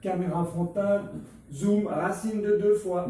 caméra frontale, zoom, racine de deux fois,